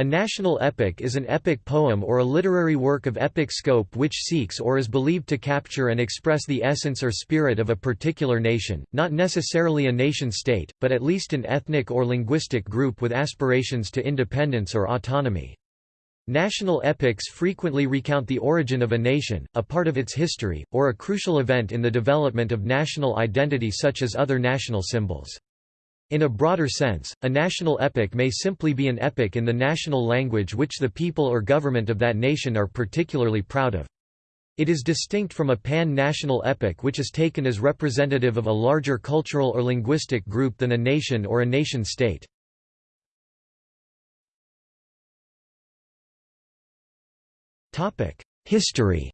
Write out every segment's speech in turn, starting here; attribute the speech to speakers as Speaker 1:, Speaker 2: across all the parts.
Speaker 1: A national epic is an epic poem or a literary work of epic scope which seeks or is believed to capture and express the essence or spirit of a particular nation, not necessarily a nation-state, but at least an ethnic or linguistic group with aspirations to independence or autonomy. National epics frequently recount the origin of a nation, a part of its history, or a crucial event in the development of national identity such as other national symbols. In a broader sense, a national epic may simply be an epic in the national language which the people or government of that nation are particularly proud of. It is distinct from a pan-national epic which is taken as representative of a larger cultural or linguistic group than a nation or a nation-state. History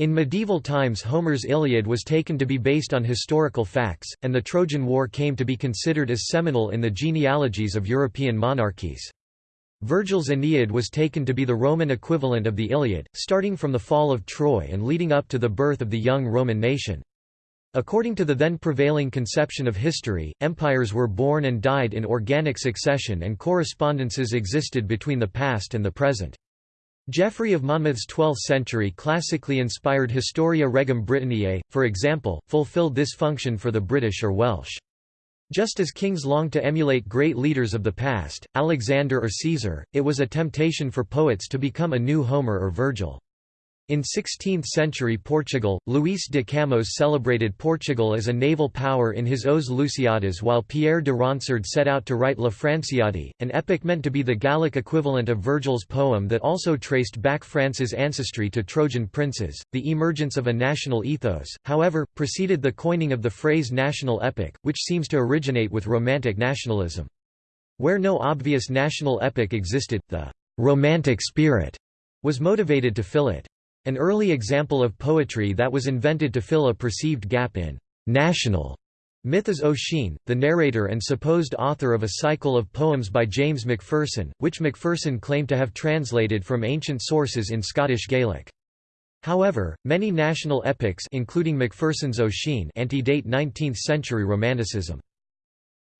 Speaker 1: In medieval times Homer's Iliad was taken to be based on historical facts, and the Trojan War came to be considered as seminal in the genealogies of European monarchies. Virgil's Aeneid was taken to be the Roman equivalent of the Iliad, starting from the fall of Troy and leading up to the birth of the young Roman nation. According to the then prevailing conception of history, empires were born and died in organic succession and correspondences existed between the past and the present. Geoffrey of Monmouth's 12th-century classically inspired Historia Regum Britanniae, for example, fulfilled this function for the British or Welsh. Just as kings longed to emulate great leaders of the past, Alexander or Caesar, it was a temptation for poets to become a new Homer or Virgil. In 16th-century Portugal, Luís de Camões celebrated Portugal as a naval power in his Os Lusíadas while Pierre de Ronsard set out to write La Franciade, an epic meant to be the Gallic equivalent of Virgil's poem that also traced back France's ancestry to Trojan princes. The emergence of a national ethos, however, preceded the coining of the phrase national epic, which seems to originate with Romantic nationalism. Where no obvious national epic existed, the «romantic spirit» was motivated to fill it. An early example of poetry that was invented to fill a perceived gap in national myth is O'Sheen, the narrator and supposed author of a cycle of poems by James Macpherson, which Macpherson claimed to have translated from ancient sources in Scottish Gaelic. However, many national epics including Macpherson's O'Sheen antedate 19th-century Romanticism.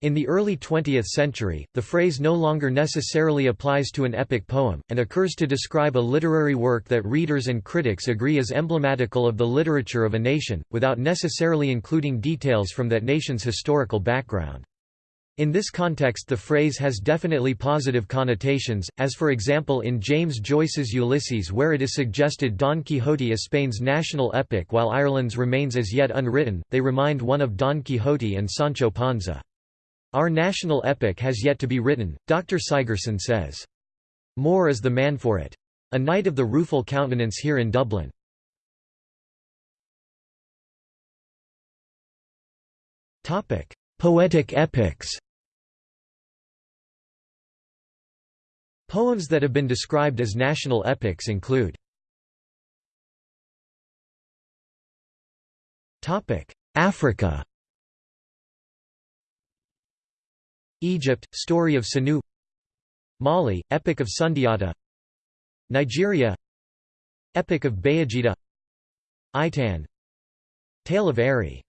Speaker 1: In the early 20th century, the phrase no longer necessarily applies to an epic poem, and occurs to describe a literary work that readers and critics agree is emblematical of the literature of a nation, without necessarily including details from that nation's historical background. In this context the phrase has definitely positive connotations, as for example in James Joyce's Ulysses where it is suggested Don Quixote is Spain's national epic while Ireland's remains as yet unwritten, they remind one of Don Quixote and Sancho Panza. Our national epic has yet to be written, Dr. Sigerson says. Moore is the man for it. A Knight of the Rueful Countenance here in Dublin. Poetic epics Poems that have been described as national epics include Africa Egypt, Story of Sanu. Mali, Epic of Sundiata. Nigeria. Epic of Bayajida. Itan. Tale of Eri.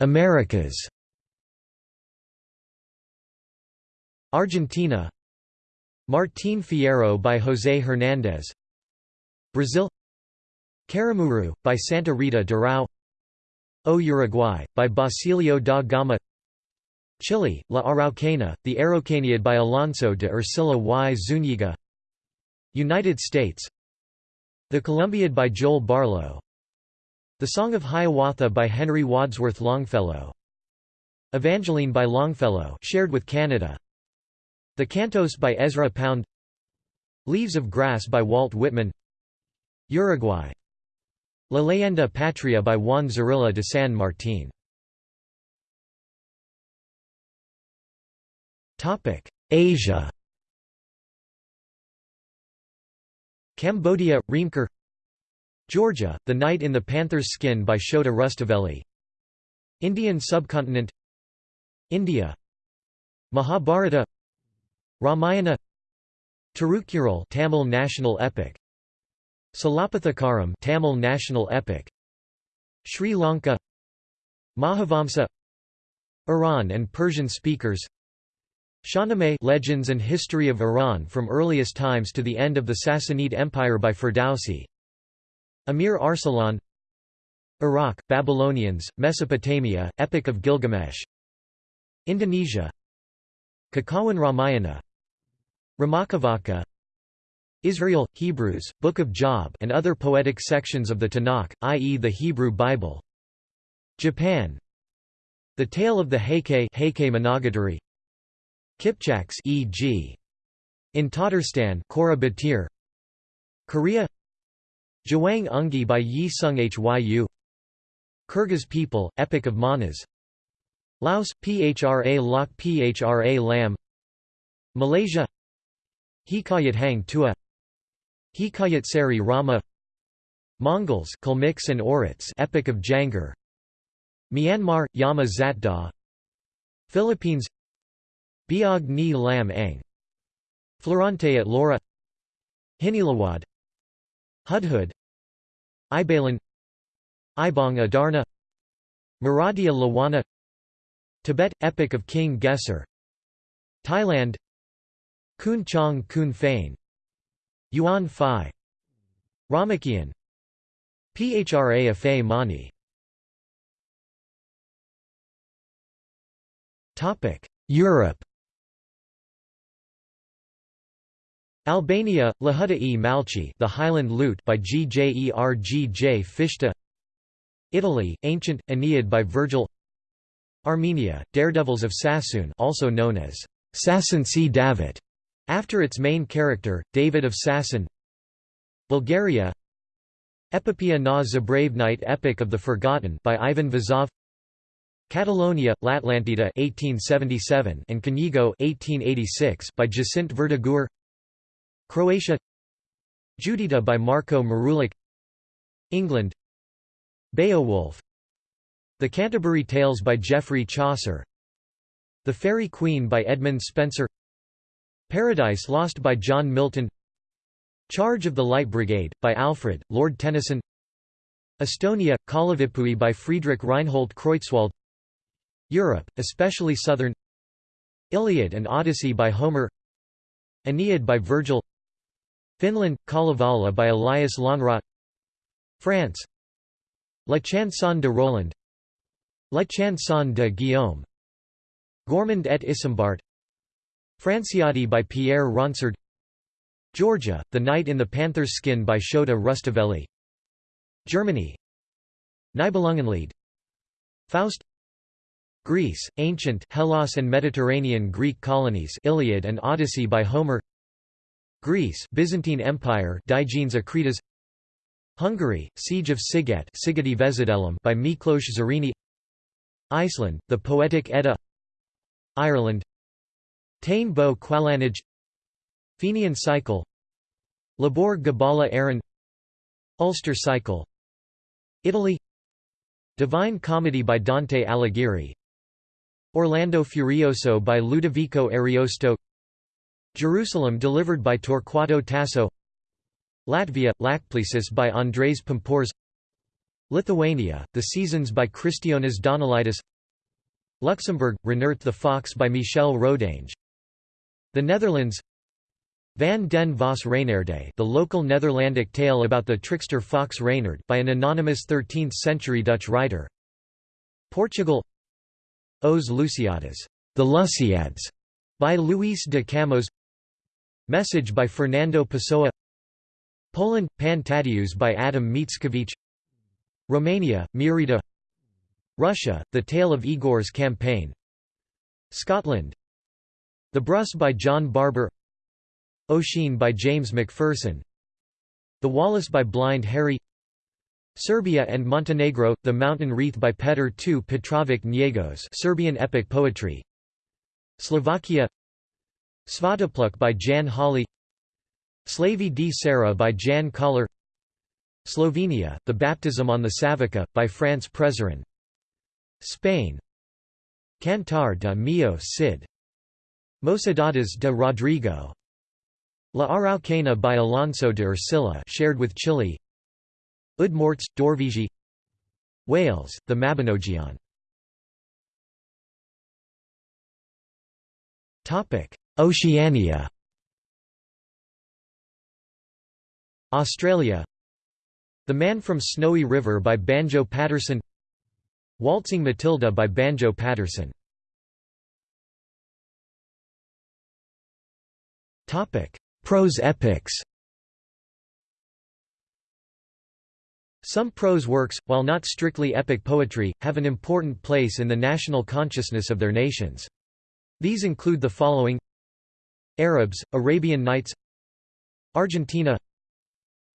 Speaker 1: Americas. Argentina. Martín Fierro by José Hernández. Brazil. Caramuru, by Santa Rita Durão O Uruguay, by Basilio da Gama. Chile, La Araucana, the Araucaniad by Alonso de Ercilla y Zúñiga. United States. The Columbiad by Joel Barlow. The Song of Hiawatha by Henry Wadsworth Longfellow. Evangeline by Longfellow shared with Canada. The Cantos by Ezra Pound. Leaves of Grass by Walt Whitman. Uruguay La Leyenda Patria by Juan Zorrilla de San Martín. Asia. Cambodia, Reamker Georgia, The Knight in the Panther's Skin by Shota Rustaveli. Indian subcontinent. India. Mahabharata. Ramayana. Tirukural Tamil national epic Silappatikaram Tamil national epic. Sri Lanka. Mahavamsa. Iran and Persian speakers. Shahnameh Legends and History of Iran from earliest times to the end of the Sassanid Empire by Ferdowsi. Amir Arsalan. Iraq, Babylonians, Mesopotamia, Epic of Gilgamesh. Indonesia. Kakawin Ramayana. Ramakavaca Israel, Hebrews, Book of Job and other poetic sections of the Tanakh, i.e. the Hebrew Bible. Japan. The Tale of the Heike, Heike Monogatari. Kipchaks e.g. In Tatarstan Kora Batir Korea. Jawang Ungi by Yi Sung Hyu. Kyrgyz people, Epic of Manas. Laos, Phra Lok Phra Lam. Malaysia. Hikayat Hang Tua Hikayat Sari Rama Mongols Kalmyks and Oirats Epic of Jangar Myanmar, Yama Zatda Philippines Biag Ni Lam Ang Florante at Laura Hinilawod Hudhud Ibalon Ibong Adarna Maradia Lawana Tibet – Epic of King Gesar Thailand Khun Chang Khun Phaen Yuan Phi. Ramakian. Phra Aphai Mani. Europe. Albania, Lahuta e Malchi The Highland Lute by Gjergj Fishta. Italy, Ancient, Aeneid by Virgil. Armenia, Daredevils of Sassoon also known as Sasson C. After its main character, David of Sasson Bulgaria. Epopea na Zabravnite Epic of the Forgotten by Ivan Vazov. Catalonia, Latlantida 1877 and Canigo 1886 by Jacint Verdaguer Croatia. Judita by Marko Marulic. England. Beowulf. The Canterbury Tales by Geoffrey Chaucer. The Faerie Queene by Edmund Spenser Paradise Lost by John Milton. Charge of the Light Brigade, by Alfred, Lord Tennyson. Estonia, Kalevipoeg by Friedrich Reinhold Kreutzwald. Europe, especially southern. Iliad and Odyssey by Homer. Aeneid by Virgil. Finland, Kalevala by Elias Lönnrot France. La Chanson de Roland. La Chanson de Guillaume. Gormont et Isembart Franciade by Pierre Ronsard. Georgia, The Knight in the Panther's Skin by Shota Rustaveli Germany. Nibelungenlied. Faust. Greece, Ancient Hellas and Mediterranean Greek colonies Iliad and Odyssey by Homer. Greece Byzantine Empire Digenes Akritas Hungary, Siege of Siget by Miklós Zrínyi Iceland, The Poetic Edda. Ireland Táin Bo Cuailnge Fenian Cycle Lebor Gabála Érenn Ulster Cycle Italy Divine Comedy by Dante Alighieri Orlando Furioso by Ludovico Ariosto Jerusalem delivered by Torquato Tasso Latvia, Lāčplēsis by Andrejs Pumpurs Lithuania, The Seasons by Kristijonas Donelaitis Luxembourg, Renert the Fox by Michel Rodange The Netherlands Van den Vos Reynerde the local Netherlandic tale about the trickster fox Reynard by an anonymous 13th-century Dutch writer. Portugal Os Lusíadas the Lusiads, by Luis de Camões Message by Fernando Pessoa. Poland – Pan Tadeusz by Adam Mickiewicz. Romania – Miorița Russia – The Tale of Igor's Campaign. Scotland The Brus by John Barbour Oisin by James Macpherson The Wallace by Blind Harry Serbia and Montenegro – The Mountain Wreath by Petr II Petrovic Njegos Serbian epic poetry Slovakia Svatopluk by Ján Hollý Slavy d. Sara by Ján Kollár Slovenia, The Baptism on the Savica, by Franz Prešeren Spain Cantar de Mio Cid Mocedades de Rodrigo. La Araucana by Alonso de Ercilla shared with Chile. Ud Dorvigi. Wales, the Mabinogion. Oceania. Australia. The Man from Snowy River by Banjo Paterson. Waltzing Matilda by Banjo Paterson. Prose epics. Some prose works, while not strictly epic poetry, have an important place in the national consciousness of their nations. These include the following. Arabs, Arabian Nights. Argentina.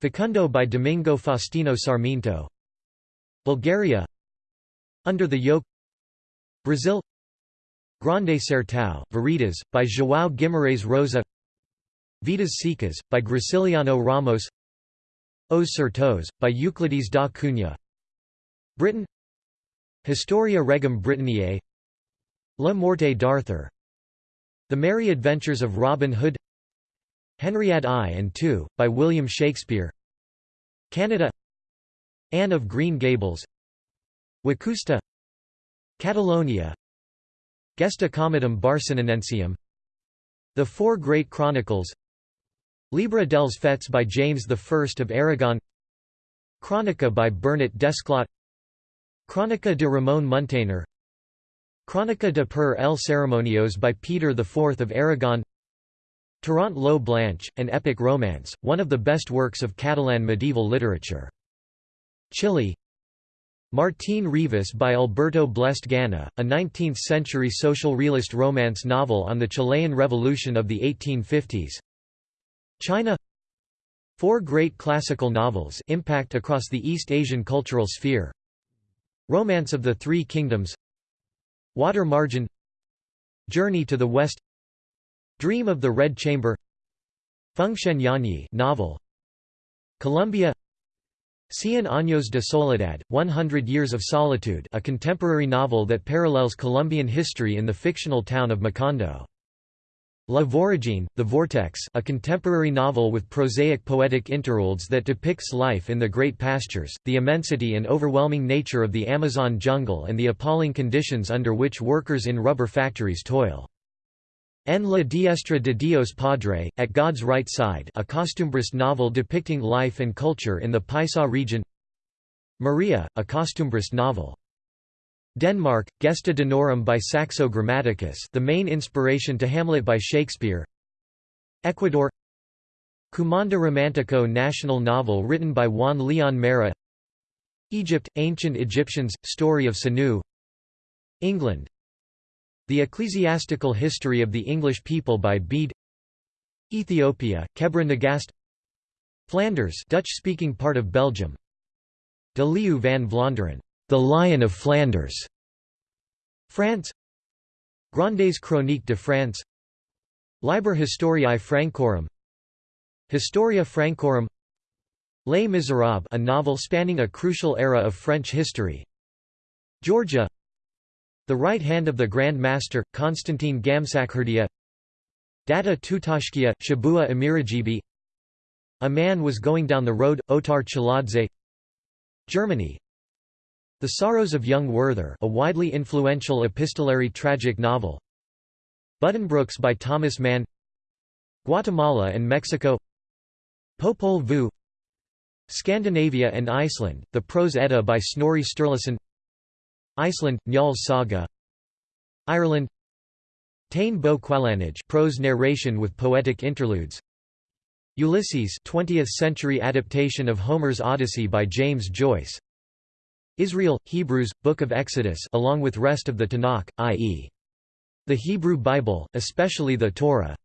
Speaker 1: Facundo by Domingo Faustino Sarmiento. Bulgaria. Under the Yoke. Brazil. Grande Sertão, Veredas, by João Guimarães Rosa Vidas Secas, by Graciliano Ramos. Os Sertões, by Euclides da Cunha. Britain. Historia Regum Britanniae. La Morte d'Arthur. The Merry Adventures of Robin Hood. Henriette I and II, by William Shakespeare. Canada. Anne of Green Gables. Wacousta. Catalonia. Gesta Comitum Barcelonensium The Four Great Chronicles Llibre dels Fets by James I of Aragon Chronica by Bernat Desclot Chronica de Ramon Muntaner Chronica de per el Ceremonios by Peter IV of Aragon Tirant lo Blanch, an epic romance, one of the best works of Catalan medieval literature. Chile Martín Rivas by Alberto Blest Gana, a 19th-century social realist romance novel on the Chilean Revolution of the 1850s China. Four great classical novels impact across the East Asian cultural sphere. Romance of the Three Kingdoms. Water Margin. Journey to the West. Dream of the Red Chamber. Fengshen Yanyi novel. Colombia Cien años de soledad, 100 Years of Solitude a contemporary novel that parallels Colombian history in the fictional town of Macondo La Voragine, The Vortex a contemporary novel with prosaic poetic interludes that depicts life in the great pastures, the immensity and overwhelming nature of the Amazon jungle and the appalling conditions under which workers in rubber factories toil. En la diestra de Dios Padre, At God's Right Side a costumbrist novel depicting life and culture in the Paisa region Maria, a costumbrist novel Denmark, Gesta Danorum by Saxo Grammaticus the main inspiration to Hamlet by Shakespeare. Ecuador. Cumanda Romantico national novel written by Juan Leon Mera. Egypt, Ancient Egyptians, Story of Sanu. England. The Ecclesiastical History of the English People by Bede. Ethiopia, Kebra Nagast. Flanders Dutch-speaking part of Belgium. De Leeuw van Vlaanderen the Lion of Flanders, France. Grandes Chroniques de France. Liber Historiae Francorum. Historia Francorum. Les Miserables a novel spanning a crucial era of French history. Georgia. The Right Hand of the Grand Master, Constantine Gamsakhurdia. Data Tutashkia, Chabua Amirejibi A Man Was Going Down the Road, Otar Chiladze Germany the Sorrows of Young Werther a widely influential epistolary tragic novel. Buddenbrooks by Thomas Mann. Guatemala and Mexico. Popol Vuh. Scandinavia and Iceland, The Prose Edda by Snorri Sturluson. Iceland, Njáls Saga. Ireland. Táin Bo Cuailnge prose narration with poetic interludes. Ulysses 20th century adaptation of Homer's Odyssey by James Joyce Israel, Hebrews, Book of Exodus along with rest of the Tanakh, i.e. the Hebrew Bible, especially the Torah.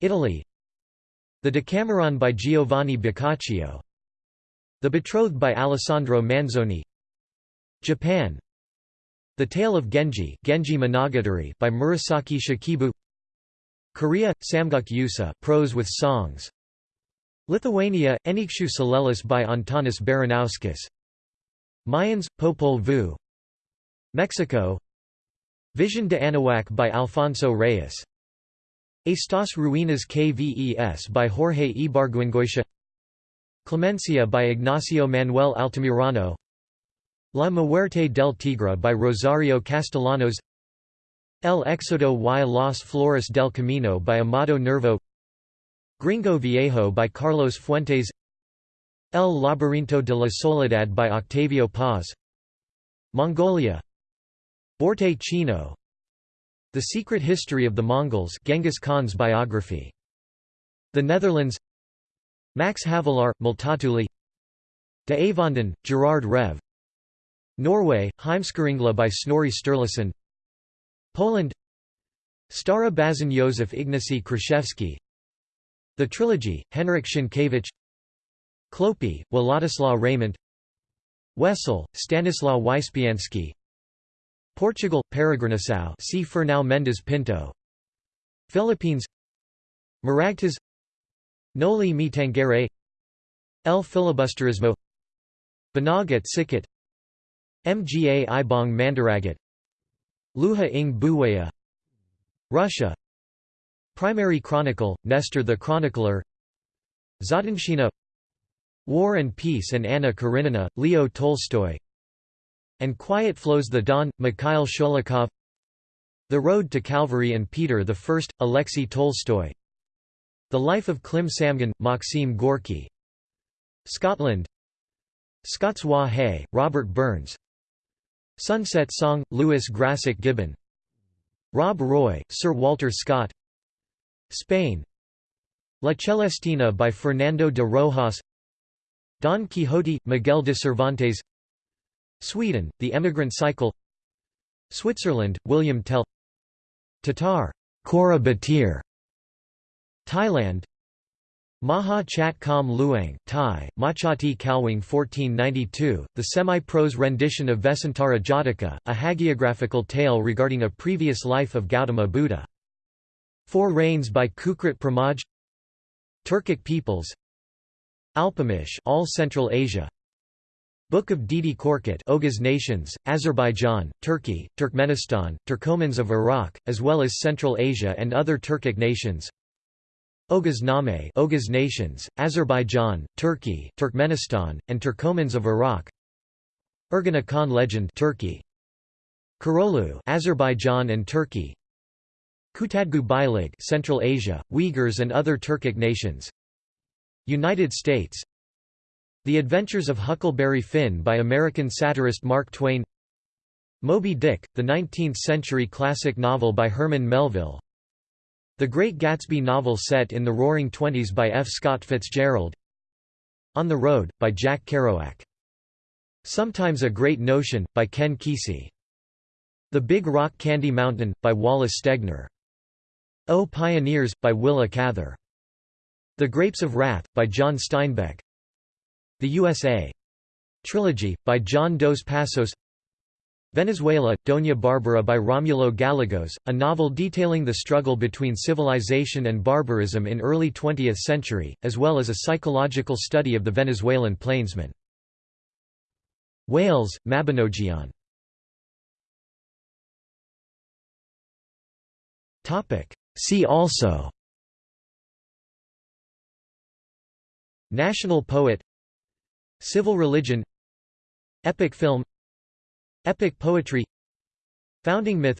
Speaker 1: Italy. The Decameron by Giovanni Boccaccio. The Betrothed by Alessandro Manzoni. Japan. The Tale of Genji, Genji Monogatari by Murasaki Shikibu. Korea, Samguk Yusa prose with songs. Lithuania, Enikshu Salelis by Antanas Baranauskas Mayans, Popol Vuh. Mexico. Vision de Anahuac by Alfonso Reyes. Estas Ruinas Kves by Jorge Ibargüengoitia Clemencia by Ignacio Manuel Altamirano. La Muerte del Tigre by Rosario Castellanos. El Éxodo y las Flores del Camino by Amado Nervo. Gringo Viejo by Carlos Fuentes El Laberinto de la Soledad by Octavio Paz. Mongolia. Borte Chino. The Secret History of the Mongols Genghis Khan's biography. The Netherlands. Max Havelaar, Multatuli. De Avonden, Gerard Reve. Norway, Heimskringla by Snorri Sturluson. Poland. Stara Baśń Józef Ignacy Kraszewski The Trilogy, Henryk Sienkiewicz Klopy, Władysław Reymont. Wessel, Stanislaw Wyspiański Portugal, Peregrinação. See Fernão Mendes Pinto. Philippines. Maragtas Noli me tangere El filibusterismo. Banag at Mga ibong mandaragat. Luha ing Buwaya. Russia. Primary Chronicle, Nestor the Chronicler. Zadonshchina War and Peace and Anna Karenina, Leo Tolstoy. And Quiet Flows the Don, Mikhail Sholokhov The Road to Calvary and Peter I, Alexei Tolstoy. The Life of Klim Samgin, Maxim Gorky. Scotland. Scots Wha Hae, Robert Burns. Sunset Song, Lewis Grassic Gibbon. Rob Roy, Sir Walter Scott. Spain. La Celestina by Fernando de Rojas Don Quixote, Miguel de Cervantes. Sweden, The Emigrant Cycle. Switzerland, William Tell. Tatar, Kora Batir Thailand. Maha Chat Kam Luang Thai, Machati Kalwang 1492, the semi-prose rendition of Vessantara Jataka, a hagiographical tale regarding a previous life of Gautama Buddha. Four Reigns by Kukrit Pramoj. Turkic peoples Alpamish all Central Asia. Book of Dede Korkut Oghuz nations, Azerbaijan, Turkey, Turkmenistan, Turkomans of Iraq, as well as Central Asia and other Turkic nations. Oghuz Name Oghuz nations, Azerbaijan, Turkey, Turkmenistan, and Turkomans of Iraq. Ergenekon legend Turkey. Köroğlu Azerbaijan and Turkey. Kutadgu Bilig Central Asia, Uyghurs and other Turkic nations United States The Adventures of Huckleberry Finn by American satirist Mark Twain Moby Dick, the 19th-century classic novel by Herman Melville The Great Gatsby novel set in the Roaring Twenties by F. Scott Fitzgerald On the Road, by Jack Kerouac. Sometimes a Great Notion, by Ken Kesey. The Big Rock Candy Mountain, by Wallace Stegner. O Pioneers, by Willa Cather. The Grapes of Wrath, by John Steinbeck. The USA. Trilogy, by John Dos Passos Venezuela, Doña Barbara by Romulo Gallegos, a novel detailing the struggle between civilization and barbarism in early 20th century, as well as a psychological study of the Venezuelan plainsman. Wales, Mabinogion See also National poet Civil religion Epic film Epic poetry Founding myth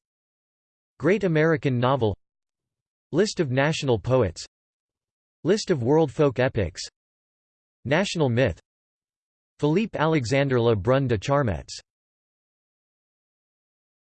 Speaker 1: Great American novel List of national poets List of world folk epics National myth Philippe Alexandre Le Brun de Charmettes